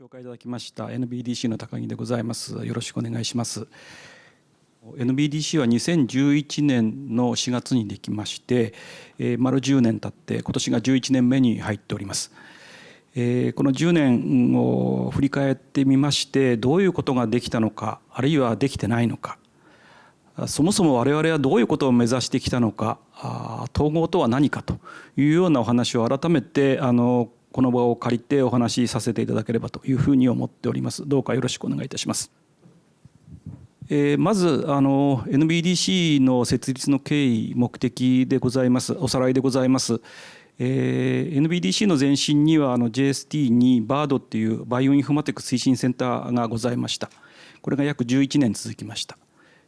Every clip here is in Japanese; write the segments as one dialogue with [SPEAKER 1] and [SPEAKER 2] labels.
[SPEAKER 1] 紹介いただきました NBDC の高木でございます。よろしくお願いします。NBDC は2011年の4月にできまして、えー、丸10年経って今年が11年目に入っております。えー、この10年を振り返ってみましてどういうことができたのかあるいはできてないのかそもそも我々はどういうことを目指してきたのか統合とは何かというようなお話を改めてあのこの場を借りてお話しさせていただければというふうに思っております。どうかよろしくお願いいたします。えー、まずあの NBDC の設立の経緯目的でございますおさらいでございます。えー、NBDC の前身にはあの JST に BARD っていうバイオインフォマティク推進センターがございました。これが約11年続きました。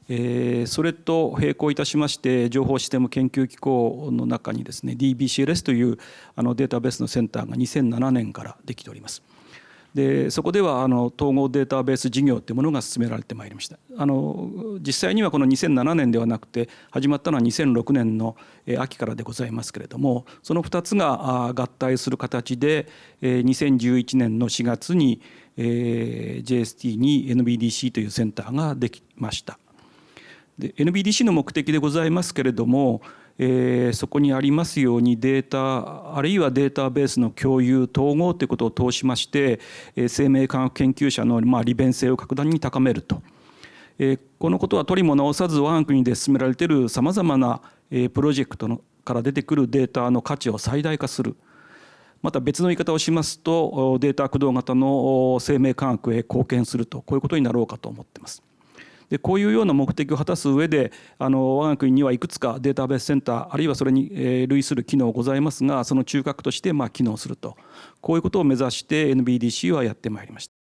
[SPEAKER 1] えー、それと並行いたしまして情報システム研究機構の中にですね DBCLS というあのデータベースのセンターが2007年からできております。でそこではあの統合データベース事業というものが進められてまいりましたあの実際にはこの2007年ではなくて始まったのは2006年の秋からでございますけれどもその2つが合体する形で2011年の4月に JST に NBDC というセンターができました。で NBDC の目的でございますけれども、えー、そこにありますようにデータあるいはデータベースの共有統合ということを通しまして、え、生命科学研究者の、ま、利便性を格段に高めると。え、このことは取りも直さず我が国で進められているさまざまな、え、プロジェクトのから出てくるデータの価値を最大化する。また別の言い方をしますとデータ駆動型の生命科学へ貢献するとこういうことになろうかと思ってます。でこういうような目的を果たす上であの我が国にはいくつかデータベースセンターあるいはそれに類する機能ございますがその中核としてまあ機能するとこういうことを目指して NBDC はやってまいりました。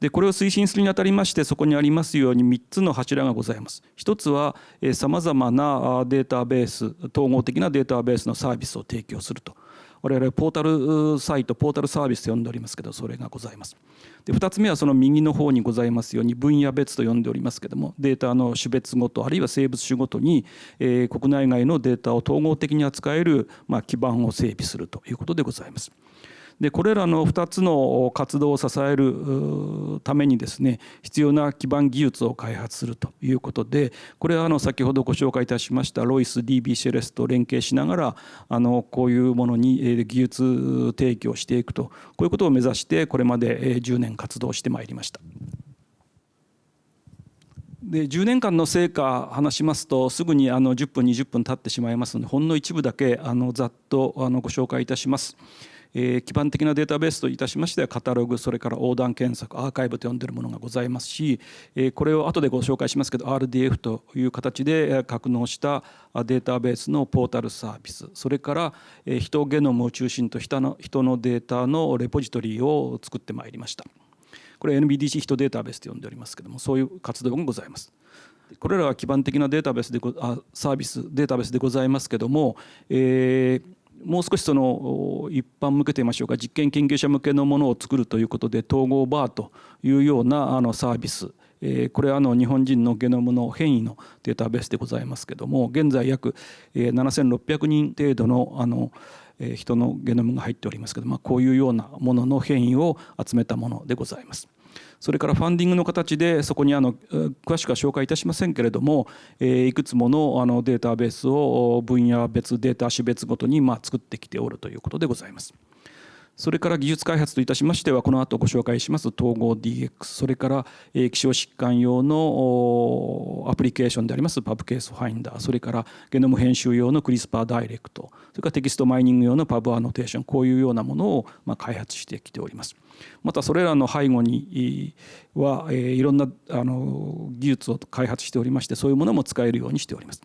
[SPEAKER 1] でこれを推進するにあたりましてそこにありますように3つの柱がございます。一つはさまざまなデータベース統合的なデータベースのサービスを提供すると。我々ポータルサイトポータルサービスと呼んでおりますけどそれがございます。で2つ目はその右の方にございますように分野別と呼んでおりますけどもデータの種別ごとあるいは生物種ごとに、え、国内外のデータを統合的に扱える、ま、基盤を整備するということでございます。でこれらの2つの活動を支えるためにですね必要な基盤技術を開発するということでこれはあの先ほどご紹介いたしましたロイス DB シェレスと連携しながらあのこういうものに技術提供していくとこういうことを目指してこれまで10年活動してまいりました。で10年間の成果話しますとすぐにあの10分20分経ってしまいますのでほんの一部だけあのざっとあのご紹介いたします。えー、基盤的なデータベースといたしましてはカタログそれから横断検索アーカイブと呼んでいるものがございますし、えー、これを後でご紹介しますけど RDF という形で格納したデータベースのポータルサービスそれから人ゲノムを中心と人の人のデータのレポジトリを作ってまいりました。これ NBDC 人データベースと呼んでおりますけどもそういう活動がございます。これらは基盤的なデータベースであサービスデータベースでございますけども、えー、もう少しその一般向けといいましょうか実験研究者向けのものを作るということで統合バーというようなあのサービスこれはあの日本人のゲノムの変異のデータベースでございますけども現在約7600人程度のあの人のゲノムが入っておりますけど、まあ、こういうようなものの変異を集めたものでございます。それからファンディングの形でそこにあの詳しくは紹介いたしませんけれどもいくつものあのデータベースを分野別データ種別ごとにまあ作ってきておるということでございます。それから技術開発といたしましてはこの後ご紹介します統合 DX それから希少疾患用のアプリケーションであります PubCaseFinder それからゲノム編集用の CRISPRdirect それからテキストマイニング用の PubAnnotation こういうようなものをま開発してきております。またそれらの背後にはいろんなあの技術を開発しておりましてそういうものも使えるようにしております。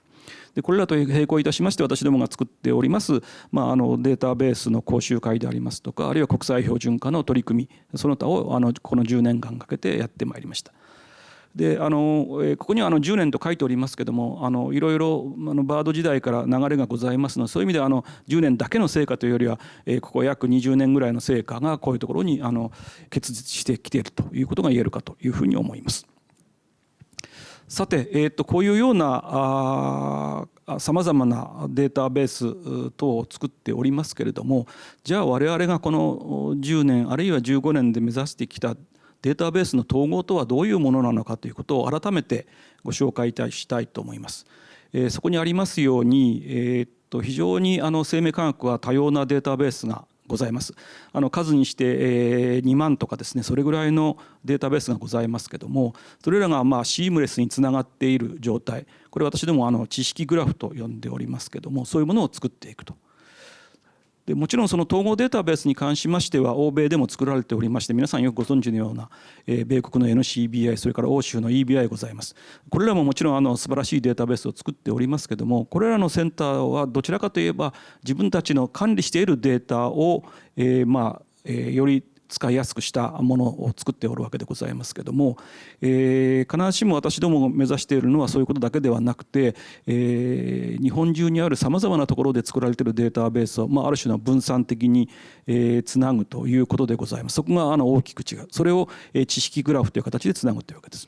[SPEAKER 1] でこれらと並行いたしまして私どもが作っております、まあ、あのデータベースの講習会でありますとかあるいは国際標準化の取り組みその他をあのこの10年間かけてやってまいりました。であのここにはあの10年と書いておりますけどもあのいろいろあのバード時代から流れがございますのでそういう意味ではあの10年だけの成果というよりは、えここ約20年ぐらいの成果がこういうところにあの結実してきているということが言えるかというふうに思います。さて、えー、とこういうようなさまざまなデータベース等を作っておりますけれどもじゃあ我々がこの10年あるいは15年で目指してきたデータベースの統合とはどういうものなのかということを改めてご紹介いたしたいと思います。えそこにありますように、えー、と非常にあの生命科学は多様なデータベースがございます。あの数にして、え2万とかですねそれぐらいのデータベースがございますけどもそれらがまあシームレスにつながっている状態これ私どもあの知識グラフと呼んでおりますけどもそういうものを作っていくと。でもちろんその統合データベースに関しましては欧米でも作られておりまして皆さんよくご存知のような、え米国の NCBI それから欧州の EBI ございます。これらももちろんあの素晴らしいデータベースを作っておりますけどもこれらのセンターはどちらかといえば自分たちの管理しているデータを、えまあえより使いやすくしたものを作っておるわけでございますけども、えー、必ずしも私どもが目指しているのはそういうことだけではなくて、えー、日本中にあるさまざまなところで作られているデータベースを、まあ、ある種の分散的に、えー、つなぐということでございますそこがあの大きく違うそれを、え、知識グラフという形でつなぐというわけです。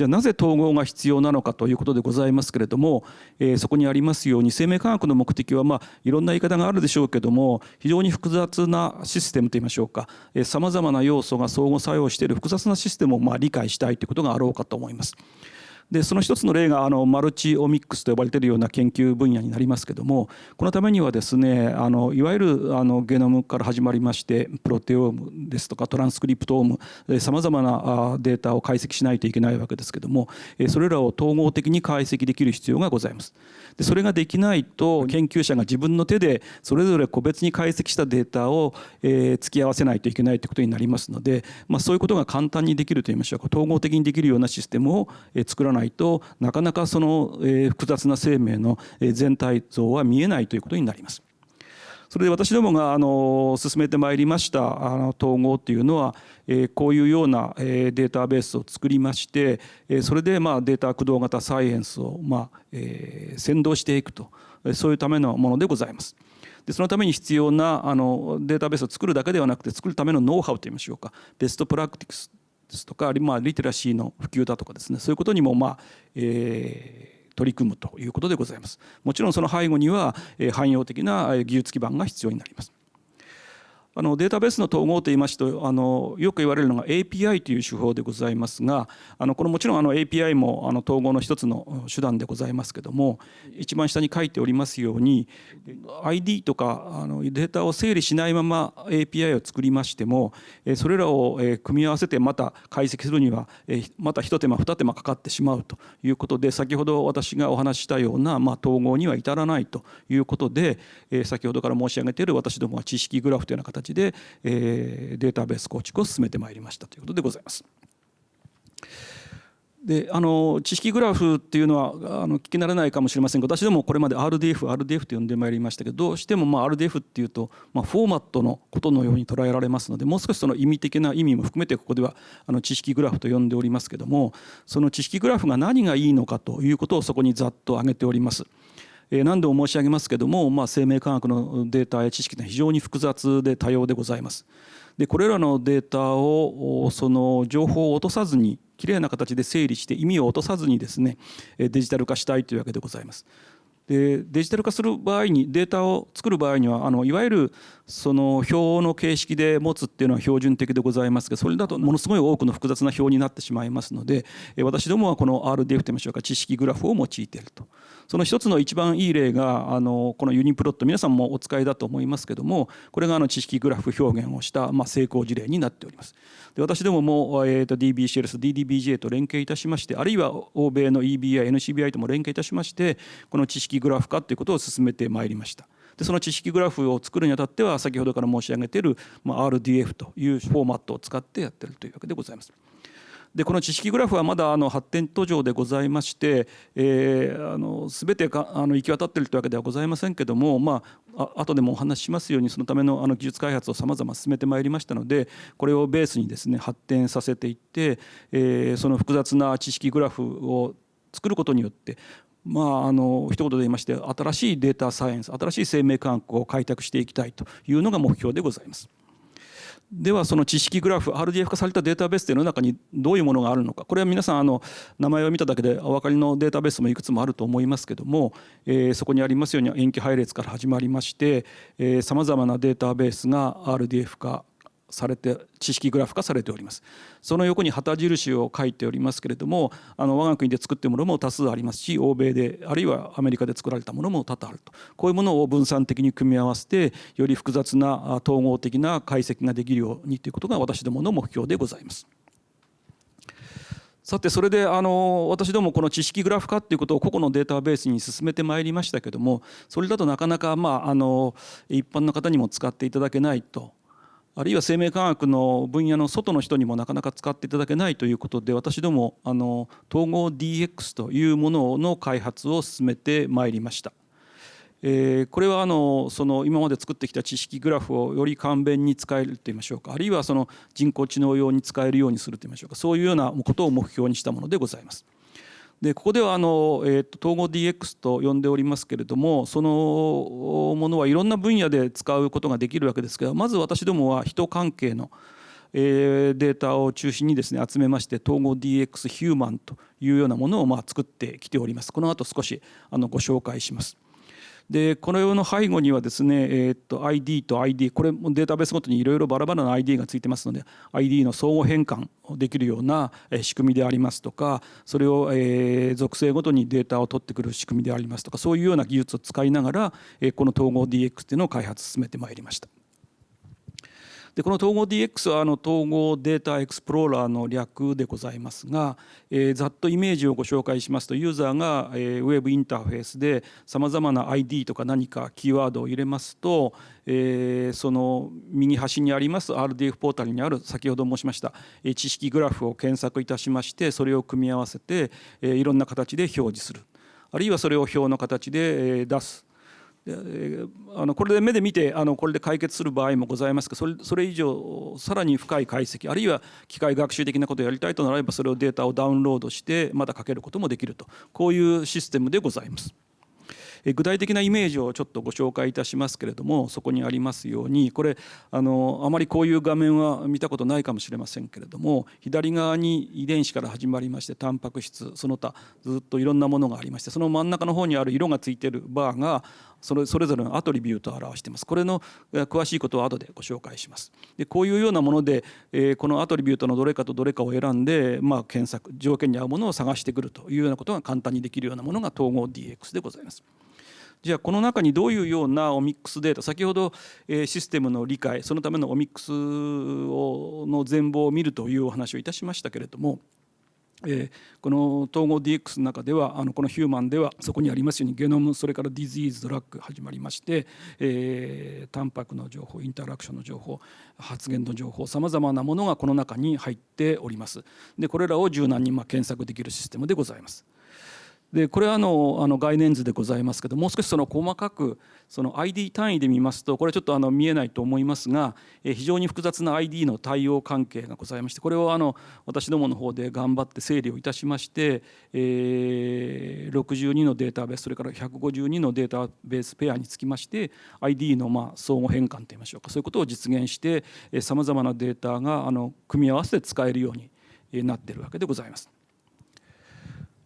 [SPEAKER 1] じゃあなぜ統合が必要なのかということでございますけれども、えー、そこにありますように生命科学の目的はまあいろんな言い方があるでしょうけども非常に複雑なシステムといいましょうかさまざまな要素が相互作用している複雑なシステムをまあ理解したいということがあろうかと思います。でその一つの例があのマルチオミックスと呼ばれているような研究分野になりますけどもこのためにはですねあのいわゆるあのゲノムから始まりましてプロテオームですとかトランスクリプトームさまざまなデータを解析しないといけないわけですけどもそれらを統合的に解析できる必要がございます。でそれができないと研究者が自分の手でそれぞれ個別に解析したデータを、えー、付き合わせないといけないということになりますので、まあ、そういうことが簡単にできるといいましょうか統合的にできるようなシステムを、え、作らないないとなかなかその、え、複雑な生命の全体像は見えないということになります。それで私どもがあの進めてまいりましたあの統合っていうのは、えこういうような、えデータベースを作りまして、えそれでまあデータ駆動型サイエンスをま、え先導していくとそういうためのものでございます。でそのために必要なあのデータベースを作るだけではなくて作るためのノウハウといいましょうかベストプラクティクスですとか、まあ、リテラシーの普及だとかですねそういうことにもまあ、えー取り組むということでございます。もちろんその背後には汎用的な技術基盤が必要になります。あのデータベースの統合といいますとあのよく言われるのが API という手法でございますがあのこれもちろんあの API もあの統合の一つの手段でございますけども一番下に書いておりますように ID とかあのデータを整理しないまま API を作りましてもそれらを組み合わせてまた解析するにはまた一手間二手間かかってしまうということで先ほど私がお話ししたようなまあ統合には至らないということで先ほどから申し上げている私どもは知識グラフというような形形で、えー、データベース構築を進めてまいりましたということでございます。であの知識グラフっていうのはあの聞き慣れないかもしれませんが私どもこれまで RDF RDF と呼んでまいりましたけどどうしてもまあ RDF っていうと、まあ、フォーマットのことのように捉えられますのでもう少しその意味的な意味も含めてここではあの知識グラフと呼んでおりますけどもその知識グラフが何がいいのかということをそこにざっと挙げております。え何度も申し上げますけども、まあ、生命科学のデータや知識は非常に複雑で多様でございます。でこれらのデータをその情報を落とさずにきれいな形で整理して意味を落とさずにですねデジタル化したいというわけでございます。でデジタル化する場合にデータを作る場合にはあのいわゆるその表の形式で持つっていうのは標準的でございますけどそれだとものすごい多くの複雑な表になってしまいますので私どもはこの RDF といいましょうか知識グラフを用いていると。その一つの一番いい例があのこのユニプロット皆さんもお使いだと思いますけどもこれがあの知識グラフ表現をした、まあ、成功事例になっております。で私どもも、えー、と DBCLS、DDBJ と連携いたしましてあるいは欧米の EBI、NCBI とも連携いたしましてこの知識グラフ化ということを進めてまいりました。でその知識グラフを作るにあたっては先ほどから申し上げている、まあ、RDF というフォーマットを使ってやってるというわけでございます。でこの知識グラフはまだあの発展途上でございまして、えー、あの全てかあの行き渡っているというわけではございませんけども、まあ、あ後でもお話ししますようにそのためのあの技術開発をさまざま進めてまいりましたのでこれをベースにですね発展させていって、えー、その複雑な知識グラフを作ることによってまあ、あの一言で言いまして新しいデータサイエンス新しい生命科学を開拓していきたいというのが目標でございます。ではその知識グラフ RDF 化されたデータベースというの中にどういうものがあるのかこれは皆さんあの名前を見ただけでお分かりのデータベースもいくつもあると思いますけども、えー、そこにありますように塩基配列から始まりましてさまざまなデータベースが RDF 化されて知識グラフ化されておりますその横に旗印を書いておりますけれどもあの我が国で作ってるものも多数ありますし欧米であるいはアメリカで作られたものも多々あるとこういうものを分散的に組み合わせてより複雑な統合的な解析ができるようにということが私どもの目標でございます。さてそれであの私どもこの知識グラフ化っていうことを個々のデータベースに進めてまいりましたけどもそれだとなかなかまああの一般の方にも使っていただけないとあるいは生命科学の分野の外の人にもなかなか使っていただけないということで私どもあの統合 DX というものの開発を進めてまいりました。えー、これはあのその今まで作ってきた知識グラフをより簡便に使えるといいましょうかあるいはその人工知能用に使えるようにするといいましょうかそういうようなことを目標にしたものでございます。でここではあの、えーと、統合 DX と呼んでおりますけれどもそのものはいろんな分野で使うことができるわけですけどまず私どもは人関係の、えー、データを中心にですね集めまして統合 DX ヒューマンというようなものをまあ作ってきております。この後少しあのご紹介します。でこのような背後にはですね、えー、と ID と ID これもデータベースごとにいろいろバラバラな ID がついてますので ID の相互変換をできるような仕組みでありますとかそれを、え、属性ごとにデータを取ってくる仕組みでありますとかそういうような技術を使いながら、え、この統合 DX っていうのを開発進めてまいりました。でこの統合 DX はあの統合データエクスプローラーの略でございますが、えー、ざっとイメージをご紹介しますとユーザーが、えー、ウェブインターフェースでさまざまな ID とか何かキーワードを入れますと、えー、その右端にあります RDF ポータルにある先ほど申しましたえ知識グラフを検索いたしましてそれを組み合わせて、えー、いろんな形で表示する。あるいはそれを表の形で出す。あのこれで目で見てあのこれで解決する場合もございますがそれそれ以上さらに深い解析あるいは機械学習的なことをやりたいとなればそれをデータをダウンロードしてまたかけることもできるとこういうシステムでございます。具体的なイメージをちょっとご紹介いたしますけれどもそこにありますようにこれあのあまりこういう画面は見たことないかもしれませんけれども左側に遺伝子から始まりましてタンパク質その他ずっといろんなものがありましてその真ん中の方にある色がついてるバーがそれそれぞれのアトリビュートを表していますこれの詳しいことは後でご紹介しますでこういうようなもので、えー、このアトリビュートのどれかとどれかを選んで、まあ、検索条件に合うものを探してくるというようなことが簡単にできるようなものが統合 DX でございます。じゃあこの中にどういうようなオミックスデータ先ほどシステムの理解そのためのオミックスの全貌を見るというお話をいたしましたけれどもえー、この統合 DX の中ではあのこのヒューマンではそこにありますようにゲノムそれからディズイーズドラッグ始まりまして、えー、タンパクの情報インタラクションの情報発言の情報さまざまなものがこの中に入っております。でこれらを柔軟にま検索できるシステムでございます。でこれはあのあの概念図でございますけどもう少しその細かくその ID 単位で見ますとこれちょっとあの見えないと思いますが非常に複雑な ID の対応関係がございましてこれをあの私どもの方で頑張って整理をいたしまして、え、62のデータベースそれから152のデータベースペアにつきまして ID のまあ相互変換といいましょうかそういうことを実現してさまざまなデータがあの組み合わせて使えるようになっているわけでございます。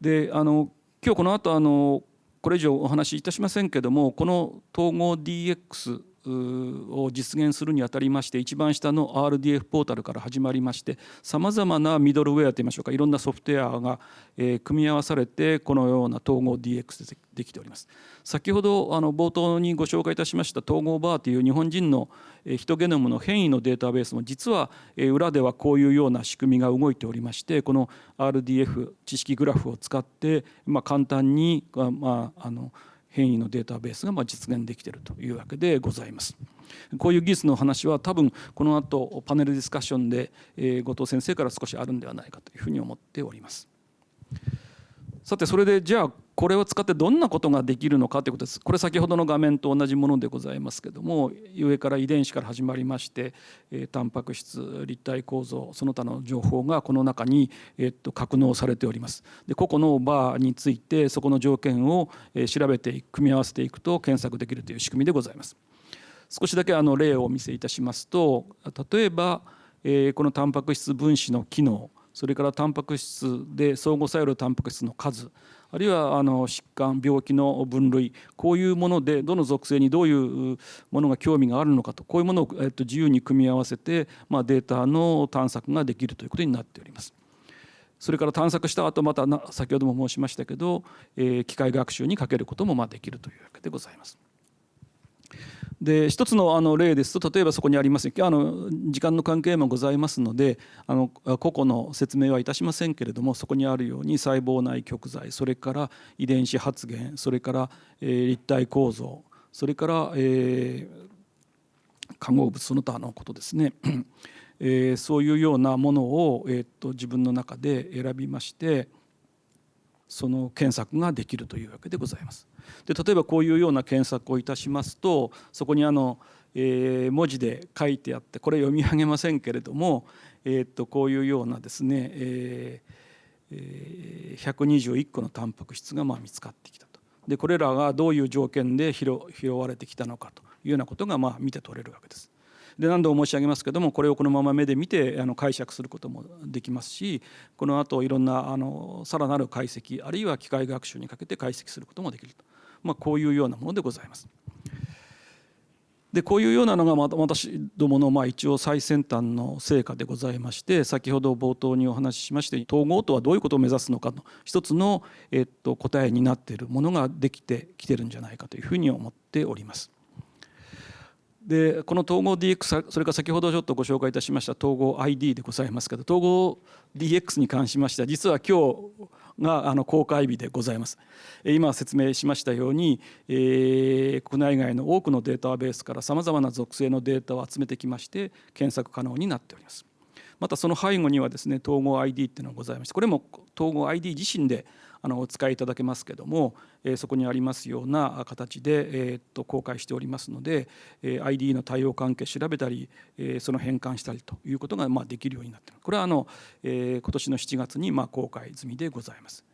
[SPEAKER 1] であの今日この後あのこれ以上お話しいたしませんけどもこの統合 DX を実現するにあたりまして一番下の RDF ポータルから始まりましてさまざまなミドルウェアといいましょうかいろんなソフトウェアが組み合わされてこのような統合 DX でできております。先ほどあの冒頭にご紹介いたしました統合バーという日本人のヒトゲノムの変異のデータベースも実は裏ではこういうような仕組みが動いておりましてこの RDF 知識グラフを使ってまあ簡単にまああの変異のデータベースがま実現できているというわけでございます。こういう技術の話は多分この後パネルディスカッションで後藤先生から少しあるんではないかというふうに思っております。さてそれでじゃあこれを使ってどんなことができるのかということです。これ先ほどの画面と同じものでございますけども上から遺伝子から始まりましてタンパク質立体構造その他の情報がこの中に、えっと、格納されております。で個々のバーについてそこの条件を調べて組み合わせていくと検索できるという仕組みでございます。少しだけあの例をお見せいたしますと例えば、えー、このタンパク質分子の機能それからタンパク質で相互作用のタンパク質の数あるいはあの疾患病気の分類こういうものでどの属性にどういうものが興味があるのかとこういうものを、えっと、自由に組み合わせて、まあ、データの探索ができるということになっております。それから探索した後また先ほども申しましたけど、えー、機械学習にかけることもまあできるというわけでございます。で一つのあの例ですと例えばそこにありますあの時間の関係もございますのであの個々の説明はいたしませんけれどもそこにあるように細胞内極材それから遺伝子発現それから、えー、立体構造それから、えー、化合物その他のことですね、えー、そういうようなものを、えー、っと自分の中で選びましてその検索ができるというわけでございます。で例えばこういうような検索をいたしますとそこにあの、えー、文字で書いてあってこれ読み上げませんけれども、えー、っとこういうようなですね、えー、121個のタンパク質がまあ見つかってきたと。でこれらがどういう条件で拾拾われてきたのかというようなことがまあ見て取れるわけです。で何度も申し上げますけどもこれをこのまま目で見てあの解釈することもできますしこのあといろんなあのさらなる解析あるいは機械学習にかけて解析することもできると、まあ、こういうようなものでございます。でこういうようなのが私どものまあ一応最先端の成果でございまして先ほど冒頭にお話ししまして統合とはどういうことを目指すのかの一つの、えっと、答えになっているものができてきてるんじゃないかというふうに思っております。でこの統合 DX それから先ほどちょっとご紹介いたしました統合 ID でございますけど統合 DX に関しましては実は今日があの公開日でございます。今説明しましたように、えー、国内外の多くのデータベースからさまざまな属性のデータを集めてきまして検索可能になっております。またその背後にはですね統合 ID っていうのがございましてこれも統合 ID 自身であのお使いいただけますけども、えそこにありますような形で、えー、っと公開しておりますので、え ID の対応関係調べたり、えその変換したりということがまあできるようになっているこれはあの、え今年の7月にまあ公開済みでございます。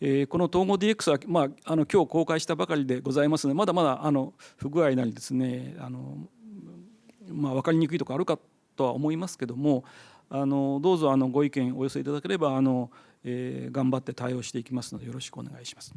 [SPEAKER 1] えこの統合 DX は、まあ、あの今日公開したばかりでございますのでまだまだあの不具合なりですねあの、まあ、分かりにくいところあるかとは思いますけどもあのどうぞあのご意見お寄せいただければあの、えー、頑張って対応していきますのでよろしくお願いします。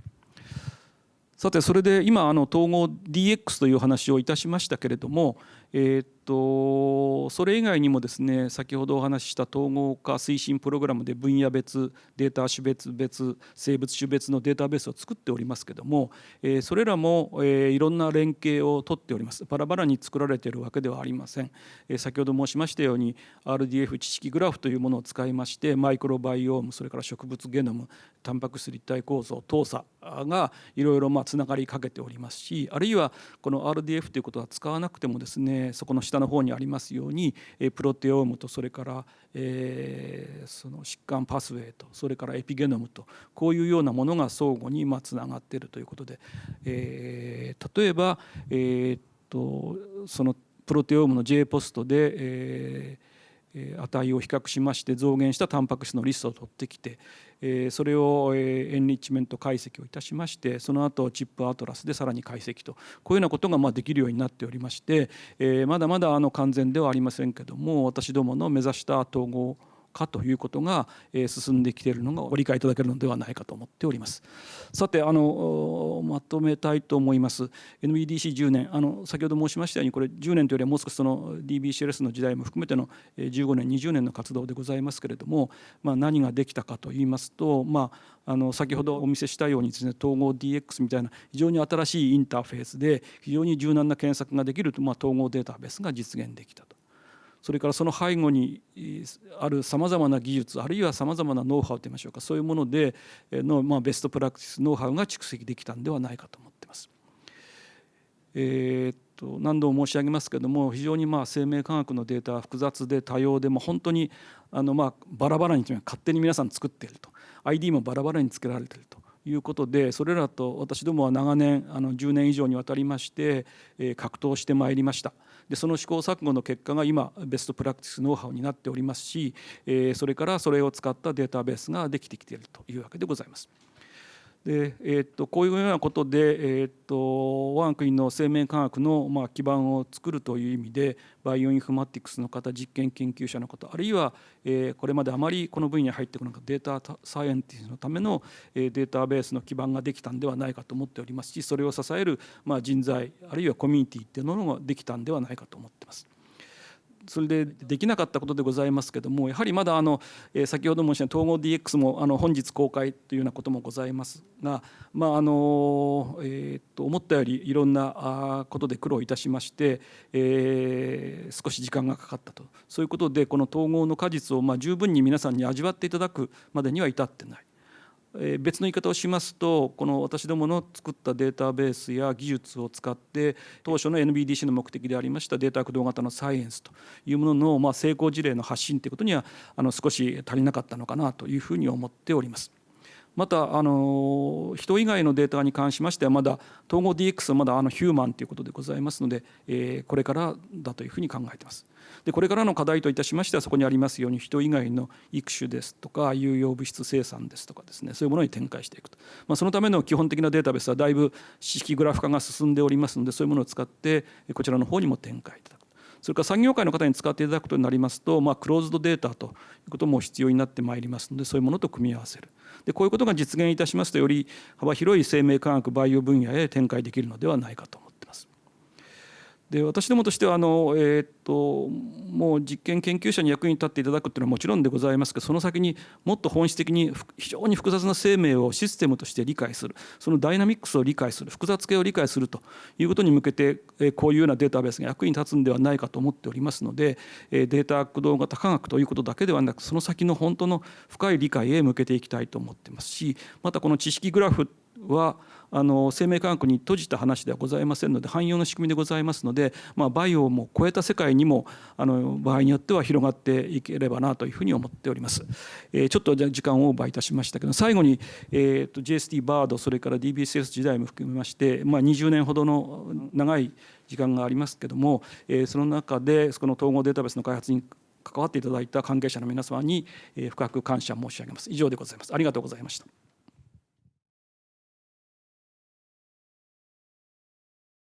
[SPEAKER 1] さてそれで今あの統合 DX という話をいたしましたけれども、えー、とそれ以外にもですね先ほどお話しした統合化推進プログラムで分野別データ種別別生物種別のデータベースを作っておりますけども、え、それらも、え、いろんな連携をとっております。バラバラに作られているわけではありません、え、先ほど申しましたように RDF 知識グラフというものを使いましてマイクロバイオームそれから植物ゲノムタンパク質立体構造糖鎖がいろいろつながりかけておりますしあるいはこの RDF ということは使わなくてもですねそこの下のの方にありますようにプロテオームとそれから、え、その疾患パスウェイとそれからエピゲノムとこういうようなものが相互につながっているということで、え、例えば、え、っとそのプロテオームの J ポストで、え値を比較しまして増減したタンパク質のリストを取ってきてそれをエンリッチメント解析をいたしましてその後チップアトラスでさらに解析とこういうようなことがまできるようになっておりましてまだまだあの完全ではありませんけども私どもの目指した統合かということが進んできているのがご理解いただけるのではないかと思っております。さてあのまとめたいと思います NBDC10 年あの先ほど申しましたようにこれ10年というよりはもう少しその DBCLS の時代も含めての15年20年の活動でございますけれども、まあ、何ができたかといいますと、まあ、あの先ほどお見せしたようにですね統合 DX みたいな非常に新しいインターフェースで非常に柔軟な検索ができると、まあ、統合データベースが実現できたと。それからその背後にあるさまざまな技術あるいはさまざまなノウハウといいましょうかそういうものでの、まあ、ベストプラクティスノウハウが蓄積できたんではないかと思ってます。えー、っと何度も申し上げますけども非常にまあ生命科学のデータは複雑で多様でも本当にあのまあバラバラに勝手に皆さん作っていると ID もバラバラにつけられているということでそれらと私どもは長年あの10年以上にわたりまして格闘してまいりました。でその試行錯誤の結果が今ベストプラクティスノウハウになっておりますし、えそれからそれを使ったデータベースができてきているというわけでございます。でえー、とこういうようなことで、えー、と我が国の生命科学の、まあ、基盤を作るという意味でバイオインフォマティクスの方実験研究者の方あるいは、えー、これまであまりこの分野に入ってこなかったデータサイエンティストのための、えー、データベースの基盤ができたんではないかと思っておりますしそれを支える、まあ、人材あるいはコミュニティっていうものができたんではないかと思ってます。それでできなかったことでございますけどもやはりまだあの、え先ほど申し上げた統合 DX もあの本日公開というようなこともございますが、まああのえ、っと思ったよりいろんなことで苦労いたしまして、え、少し時間がかかったとそういうことでこの統合の果実をまあ十分に皆さんに味わっていただくまでには至ってない。別の言い方をしますとこの私どもの作ったデータベースや技術を使って当初の NBDC の目的でありましたデータ駆動型のサイエンスというもののま成功事例の発信ということにはあの少し足りなかったのかなというふうに思っております。またあの人以外のデータに関しましてはまだ統合 DX はまだあのヒューマンということでございますので、えー、これからだというふうに考えています。でこれからの課題といたしましてはそこにありますように人以外の育種ですとか有用物質生産ですとかですねそういうものに展開していくと、まあ、そのための基本的なデータベースはだいぶ式グラフ化が進んでおりますのでそういうものを使ってこちらの方にも展開いただく。それから産業界の方に使っていただくことになりますと、まあ、クローズドデータということも必要になってまいりますのでそういうものと組み合わせるでこういうことが実現いたしますとより幅広い生命科学バイオ分野へ展開できるのではないかと思います。で私どもとしてはあの、えー、っともう実験研究者に役に立っていただくっていうのはもちろんでございますけどその先にもっと本質的に非常に複雑な生命をシステムとして理解する。そのダイナミックスを理解する。複雑系を理解するということに向けてえこういうようなデータベースが役に立つんではないかと思っておりますのでえデータ駆動型科学ということだけではなくその先の本当の深い理解へ向けていきたいと思ってますしまたこの知識グラフはあの生命科学に閉じた話ではございませんので汎用の仕組みでございますので、まあ、バイオも超えた世界にもあの場合によっては広がっていければなというふうに思っております。えー、ちょっと時間をオーバーいたしましたけど最後に、えーと、GST バードそれから DBSS 時代も含めまして、まあ、20年ほどの長い時間がありますけども、えー、その中でその統合データベースの開発に関わっていただいた関係者の皆様に深く感謝申し上げます。以上でございます。ありがとうございました。